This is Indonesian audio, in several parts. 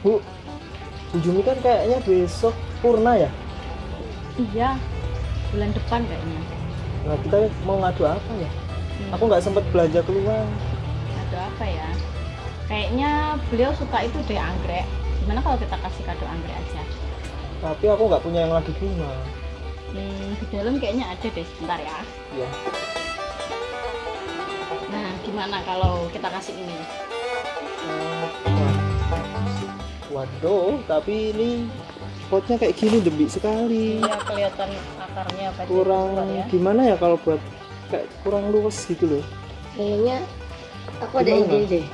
Bu, Bu Jumi kan kayaknya besok purna ya? Iya, bulan depan kayaknya. Nah, kita mau ngadu apa ya? Hmm, Aku nggak sempet belanja keluar. Kado apa ya? Kayaknya beliau suka itu deh anggrek. Gimana kalau kita kasih kado anggrek aja? Tapi aku nggak punya yang lagi bunga. Hmm, di dalam kayaknya ada deh sebentar ya. Ya. Nah, gimana kalau kita kasih ini? Waduh, tapi ini potnya kayak gini demi sekali. Iya, kelihatan akarnya apa Kurang ya. gimana ya kalau buat kayak kurang luas gitu loh. Kayaknya aku ada Gimana? ide deh.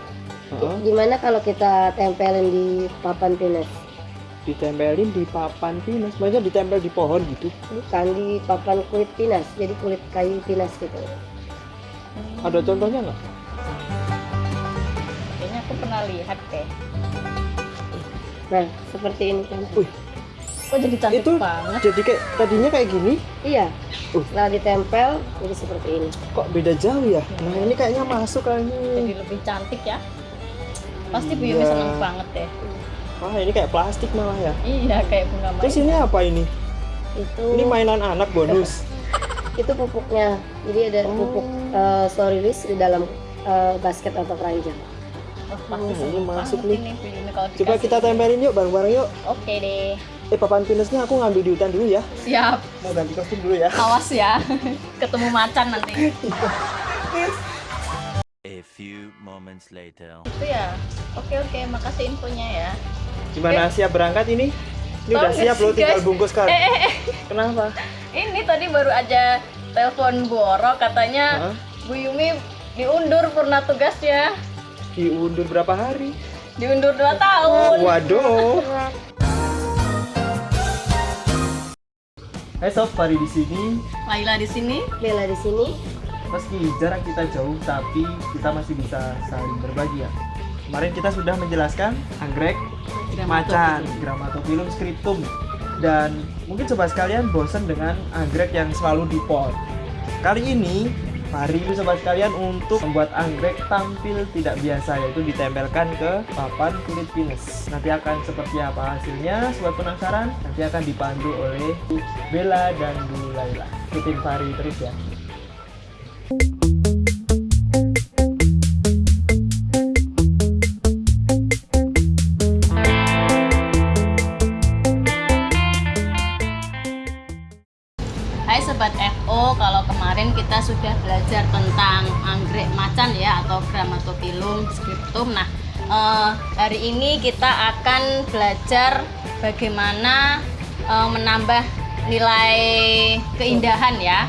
Heeh. Gimana kalau kita tempelin di papan pinus? Ditempelin di papan pinus, maksudnya ditempel di pohon gitu. Bukan di papan kulit pinus, jadi kulit kayu pinus gitu. Ada contohnya nggak? Kayaknya aku pernah lihat deh. Nah, seperti ini kan. Wih, Kok jadi cantik Itu- banget? jadi kayak tadinya kayak gini, Iya. Uh. Setelah ditempel, jadi seperti ini. kok beda jauh ya? Nah ini kayaknya masuk Jadi kayaknya. lebih cantik ya. Pasti Bu Yumi Iya. seneng banget deh. Wah ini kayak plastik malah ya. Iya, kayak bunga Terus mainan. ini apa ini? Itu Ini mainan anak bonus. itu pupuknya. Jadi ada Oh. pupuk uh, sorilis di dalam uh, basket atau keranjang. Pasti Oh, ini masuk nih. Coba kita tempelin yuk bareng-bareng yuk. Oke deh. Eh papan pinusnya aku ngambil di hutan dulu ya. Siap. Mau ganti kostum dulu ya. Awas ya. Ketemu macan nanti. A few moments later. Itu ya. Oke oke, makasih infonya ya. Gimana siap berangkat ini? Ini Tahu udah siap loh tinggal bungkus kan. Eh, eh, eh. Kenapa? Ini tadi baru aja telepon Bu Oro katanya Hah? Bu Yumi diundur purna tugasnya. Diundur berapa hari? Diundur 2 tahun. Waduh. Hai sob, Fari di sini. Laila di sini. Bella di sini. Meski jarak kita jauh, tapi kita masih bisa saling berbagi ya. Kemarin kita sudah menjelaskan anggrek, macan, grammatophyllum scriptum, dan mungkin sobat sekalian bosan dengan anggrek yang selalu di pot. Kali ini, Itu sobat sekalian untuk membuat anggrek tampil tidak biasa yaitu ditempelkan ke papan kulit pinus. Nanti akan seperti apa hasilnya? Sobat penasaran? Nanti akan dipandu oleh Bella dan Bu Laila. Ikutin Fari terus ya. Macan ya atau Grammatophyllum scriptum. Nah, eh, hari ini kita akan belajar bagaimana eh, menambah nilai keindahan ya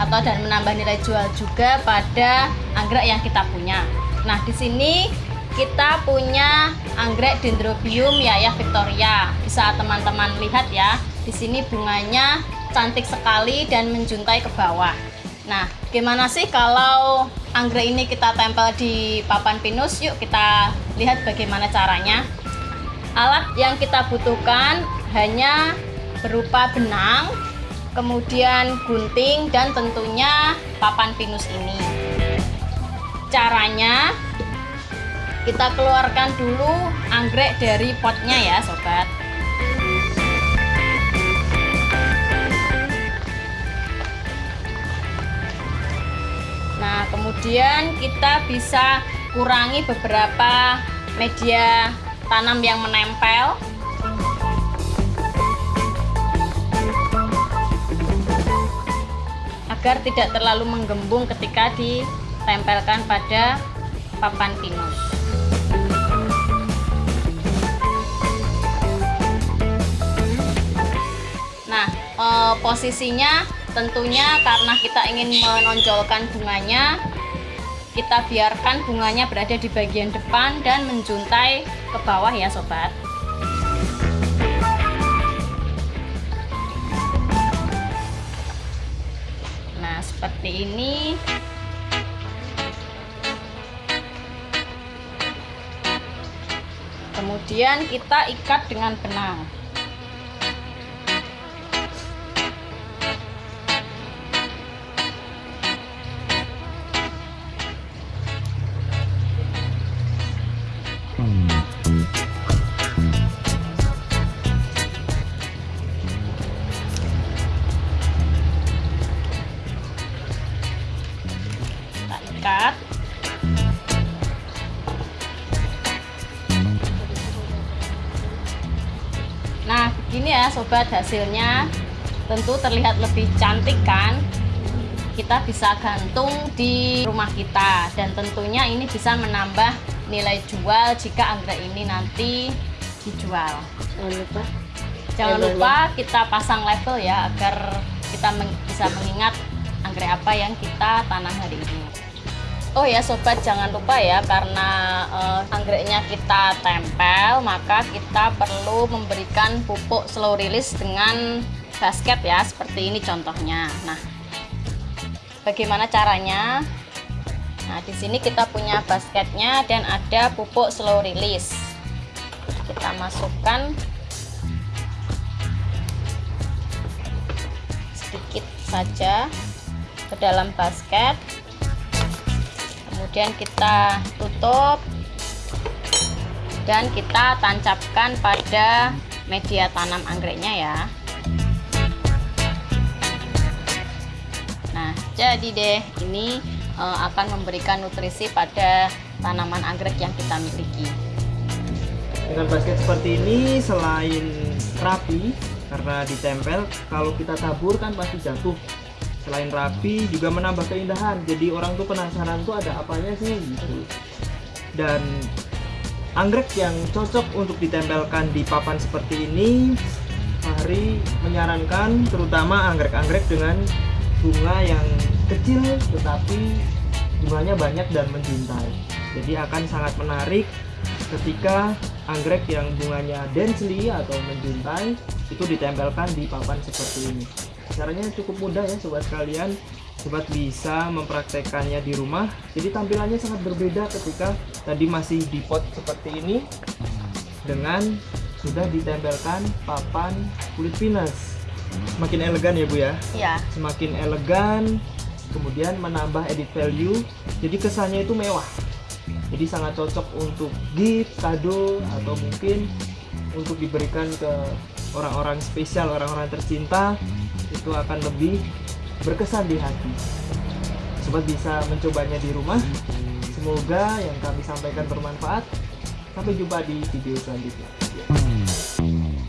atau dan menambah nilai jual juga pada anggrek yang kita punya. Nah, di sini kita punya anggrek Dendrobium Yayah Victoria. Bisa teman-teman lihat ya. Di sini bunganya cantik sekali dan menjuntai ke bawah. Nah, gimana sih kalau anggrek ini kita tempel di papan pinus? Yuk kita lihat bagaimana caranya. Alat yang kita butuhkan hanya berupa benang, kemudian gunting dan tentunya papan pinus ini. Caranya kita keluarkan dulu anggrek dari potnya ya, sobat. Kemudian kita bisa kurangi beberapa media tanam yang menempel. Agar tidak terlalu menggembung ketika ditempelkan pada papan pinus. Nah, eh, posisinya tentunya karena kita ingin menonjolkan bunganya, kita biarkan bunganya berada di bagian depan dan menjuntai ke bawah ya sobat. Nah, seperti ini. Kemudian kita ikat dengan benang. diikat nah begini ya sobat hasilnya tentu terlihat lebih cantik kan? Kita bisa gantung di rumah kita dan tentunya ini bisa menambah nilai jual jika anggrek ini nanti dijual. Jangan lupa. Jangan lupa kita pasang level ya agar kita bisa mengingat anggrek apa yang kita tanam hari ini. Oh ya sobat jangan lupa ya karena eh, anggreknya kita tempel maka kita perlu memberikan pupuk slow release dengan basket ya seperti ini contohnya. Nah, bagaimana caranya? Nah, di sini kita punya basketnya dan ada pupuk slow release. Kita masukkan sedikit saja ke dalam basket kemudian kita tutup. Dan kita tancapkan pada media tanam anggreknya ya. Nah jadi deh ini eh, akan memberikan nutrisi pada tanaman anggrek yang kita miliki. Dengan basket seperti ini selain rapi karena ditempel, kalau kita tabur kan pasti jatuh. Selain rapi juga menambah keindahan. Jadi orang tuh penasaran tuh ada apanya sih gitu. Dan anggrek yang cocok untuk ditempelkan di papan seperti ini Fahri menyarankan terutama anggrek-anggrek dengan bunga yang kecil tetapi bunganya banyak dan menjuntai. Jadi akan sangat menarik ketika anggrek yang bunganya densely atau menjuntai itu ditempelkan di papan seperti ini. Caranya cukup mudah ya sobat sekalian. Sobat bisa mempraktekannya di rumah. Jadi tampilannya sangat berbeda ketika tadi masih di pot seperti ini dengan sudah ditempelkan papan kulit pinus. Semakin elegan ya Bu ya ya semakin elegan kemudian menambah edit value jadi kesannya itu mewah jadi sangat cocok untuk gift kado atau mungkin untuk diberikan ke orang-orang spesial orang-orang tercinta itu akan lebih berkesan di hati. Sobat bisa mencobanya di rumah. Semoga yang kami sampaikan bermanfaat. Sampai jumpa di video selanjutnya